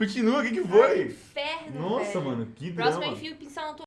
Continua, o que, que Ai, foi? É inferno, Nossa, velho. mano, que Próximo é eu enfio o pincel na tua